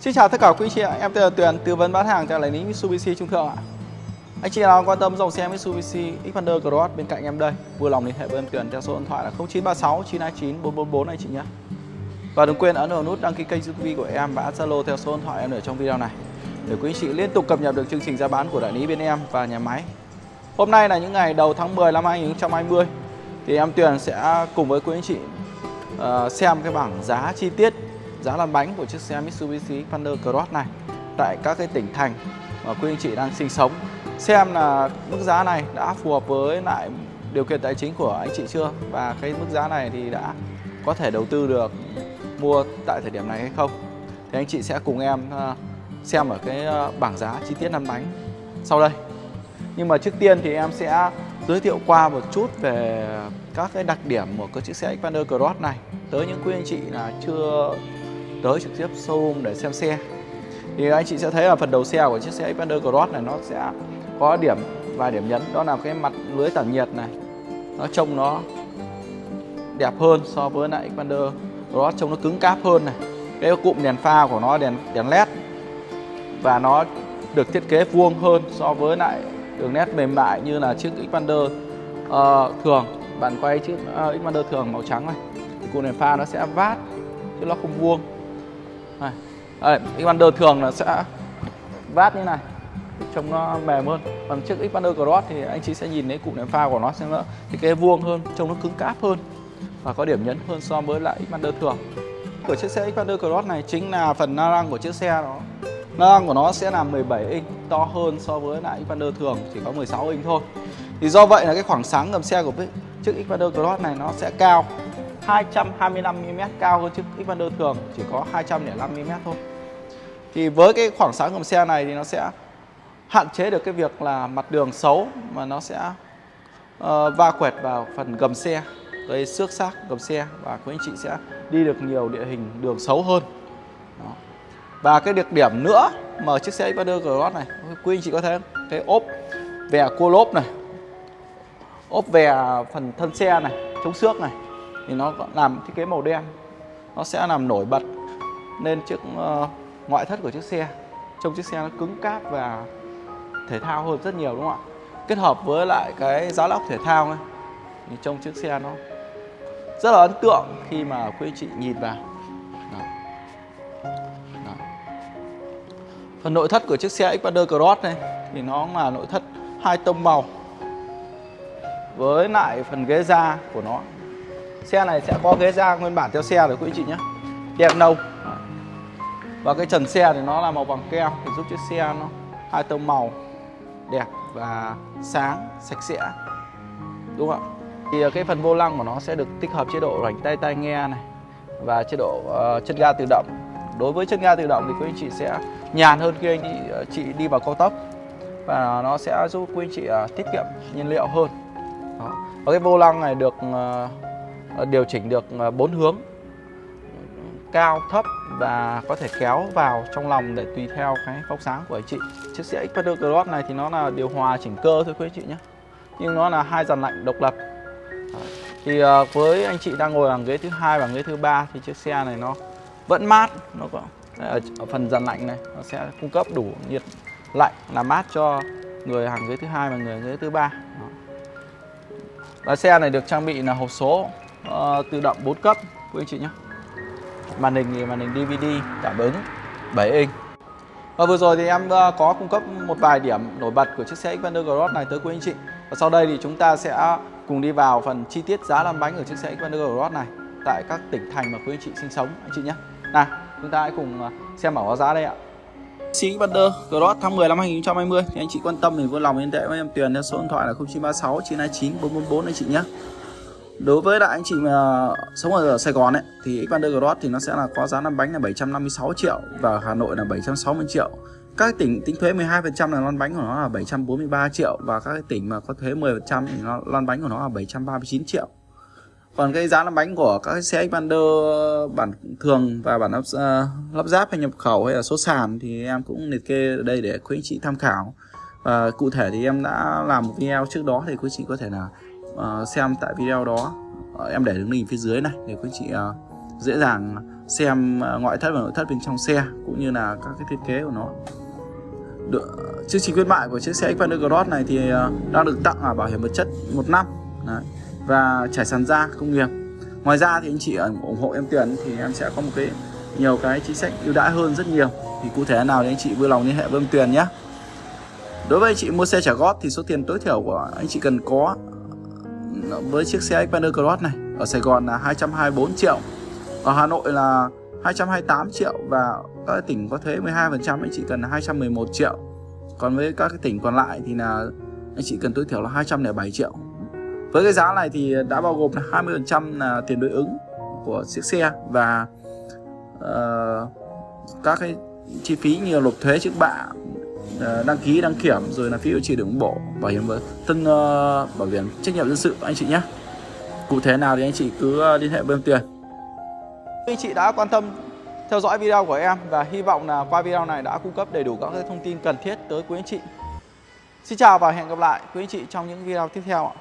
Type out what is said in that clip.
Xin chào tất cả quý chị ạ, em tên là Tuyền, tư vấn bán hàng tại đại lý Mitsubishi Trung Thượng ạ. Anh chị nào quan tâm dòng xe Mitsubishi Xpander Cross bên cạnh em đây, vui lòng liên hệ với em Tuyền theo số điện thoại là 0936 929 444 anh chị nhé. Và đừng quên ấn vào nút đăng ký kênh YouTube của em và Zalo theo số điện thoại em ở trong video này để quý anh chị liên tục cập nhật được chương trình giá bán của đại lý bên em và nhà máy. Hôm nay là những ngày đầu tháng 10 năm 2020 thì em Tuyền sẽ cùng với quý anh chị uh, xem cái bảng giá chi tiết giá lăn bánh của chiếc xe Mitsubishi Xpander Cross này tại các cái tỉnh thành mà quý anh chị đang sinh sống. Xem là mức giá này đã phù hợp với lại điều kiện tài chính của anh chị chưa? Và cái mức giá này thì đã có thể đầu tư được, mua tại thời điểm này hay không? Thì anh chị sẽ cùng em ờ, xem ở cái ờ, bảng giá chi tiết lăn bánh sau đây. Nhưng mà trước tiên thì em sẽ giới thiệu qua một chút về các cái đặc điểm của cái chiếc xe Xpander Cross này tới những quý anh chị là chưa tới trực tiếp showroom để xem xe. Thì anh chị sẽ thấy là phần đầu xe của chiếc xe Xpander Cross này nó sẽ có điểm vài điểm nhấn. Đó là cái mặt lưới tản nhiệt này. Nó trông nó đẹp hơn so với lại Xpander Cross trông nó cứng cáp hơn này. Cái cụm đèn pha của nó đèn đèn led. Và nó được thiết kế vuông hơn so với lại đường nét mềm mại như là chiếc Xpander uh, thường. Bạn quay chiếc uh, Xpander thường màu trắng này. Thì cụm đèn pha nó sẽ vát chứ nó không vuông này. Đây, Xpander thường là sẽ vát như này trông nó mềm hơn. Còn chiếc Xpander Cross thì anh chị sẽ nhìn thấy cụm đèn pha của nó sẽ nó thì cái vuông hơn trông nó cứng cáp hơn và có điểm nhấn hơn so với lại Xpander thường. Của chiếc xe Xpander Cross này chính là phần la răng của chiếc xe đó. La răng của nó sẽ là 17 inch to hơn so với lại Xpander thường chỉ có 16 inch thôi. Thì do vậy là cái khoảng sáng gầm xe của chiếc Xpander Cross này nó sẽ cao. 225mm cao hơn chiếc Xpander thường chỉ có 205mm thôi thì với cái khoảng sáng gầm xe này thì nó sẽ hạn chế được cái việc là mặt đường xấu mà nó sẽ uh, va quẹt vào phần gầm xe gây xước xác gầm xe và quý anh chị sẽ đi được nhiều địa hình đường xấu hơn Đó. và cái đặc điểm nữa mà chiếc xe Xpander Cross này quý anh chị có thấy không? cái ốp vè cua lốp này ốp vè phần thân xe này chống xước này thì nó làm thiết kế màu đen nó sẽ làm nổi bật lên chiếc uh, ngoại thất của chiếc xe trông chiếc xe nó cứng cáp và thể thao hơn rất nhiều đúng không ạ kết hợp với lại cái giá lóc thể thao này thì trông chiếc xe nó rất là ấn tượng khi mà quý anh chị nhìn vào Đó. Đó. phần nội thất của chiếc xe Xpander Cross này thì nó là nội thất hai tông màu với lại phần ghế da của nó xe này sẽ có ghế da nguyên bản theo xe rồi quý anh chị nhé. Đèn nâu và cái trần xe thì nó là màu bằng keo thì giúp chiếc xe nó hai tông màu đẹp và sáng sạch sẽ. Đúng không ạ? Thì ờ, cái phần vô lăng của nó sẽ được tích hợp chế độ rảnh tay tai nghe này và chế độ uh, chân ga tự động. Đối với chân ga tự động thì quý anh chị sẽ nhàn hơn khi anh chị, uh, chị đi vào cao tốc và nó sẽ giúp quý anh chị uh, tiết kiệm nhiên liệu hơn. Đó. và cái vô lăng này được uh, Ờ, điều chỉnh được ờ, bốn hướng. Cao thấp và có thể kéo vào trong lòng để tùy theo cái phóng sáng của anh chị. Chiếc xe Xpander Cross này thì nó là điều hòa chỉnh cơ thôi quý anh chị nhé. Nhưng nó là hai dàn lạnh độc lập. Thì ờ, với anh chị đang ngồi ở ghế thứ hai và ghế thứ ba thì chiếc xe này nó vẫn mát. Nó có ở, ở phần dàn lạnh này nó sẽ cung cấp đủ nhiệt lạnh làm mát cho người hàng ghế thứ hai và người ghế thứ ba. Và xe này được trang bị là hộp số uh, tự động 4 cấp quý anh chị nhé. Màn hình thì màn hình DVD cảm ứng 7 inch. Và vừa rồi thì em ờ, có cung cấp một vài điểm nổi bật của chiếc xe Xpander Cross này tới quý anh chị. Và sau đây thì chúng ta sẽ cùng đi vào phần chi tiết giá lăn bánh của chiếc xe Xpander Cross này tại các tỉnh thành mà quý anh chị sinh sống anh chị nhé. Nào chúng ta hãy cùng ờ, xem bảo giá đây ạ. Xe Xpander Cross tháng 10 năm 2020 thì anh chị quan tâm thì vui lòng liên hệ với em Tuyền theo số điện thoại là 0936 929 444 anh chị nhé. Đối với lại anh chị mà sống ở Sài Gòn ấy thì Xpander Cross thì nó sẽ là có giá lăn bánh là 756 triệu và Hà Nội là 760 triệu. Các tỉnh tính thuế 12% là lăn bánh của nó là 743 triệu và các tỉnh mà có thuế 10% thì nó lăn bánh của nó là 739 triệu. Còn cái giá lăn bánh của các xe Xpander bản thường và bản lắp, uh, lắp ráp hay nhập khẩu hay là số sàn thì em cũng liệt kê ở đây để quý anh chị tham khảo. Và cụ thể thì em đã làm một video trước đó thì quý chị có thể là uh, xem tại video đó. Uh, em để đường link phía dưới này để quý chị uh, dễ dàng xem ngoại thất và nội thất bên trong xe cũng như là các cái thiết kế của nó. Được chương trình khuyến mại của chiếc xe Xpander Cross này thì đang được tặng ở bảo hiểm vật chất một năm. Đấy. và trải sàn da công nghiệp ngoài ra thì anh chị ủng hộ em tiền thì em sẽ có một cái nhiều cái chính sách ưu đãi hơn rất nhiều. Thì cụ thể nào thì anh chị vui lòng liên hệ với em Tuyền nhé. Đối với anh chị mua xe trả góp thì số tiền tối thiểu của anh chị cần có với chiếc xe Xpander Cross này ở Sài Gòn là 224 triệu. Ở Hà Nội là 228 triệu và các tỉnh có thuế 12% anh chị cần 211 triệu. Còn với các cái tỉnh còn lại thì là anh chị cần tối thiểu là 207 triệu. Với cái giá này thì đã bao gồm là 20% là tiền đối ứng của chiếc xe và uh, các cái chi phí như nộp thuế trước bạ Ờ, đăng ký đăng kiểm rồi là phí bảo trì đường bộ bảo hiểm thân uh, bảo hiểm trách nhiệm dân sự anh chị nhé cụ thể nào thì anh chị cứ ờ, liên hệ với em tiền anh chị đã quan tâm theo dõi video của em và hy vọng là qua video này đã cung cấp đầy đủ các thông tin cần thiết tới quý anh chị. Xin chào và hẹn gặp lại quý anh chị trong những video tiếp theo ạ.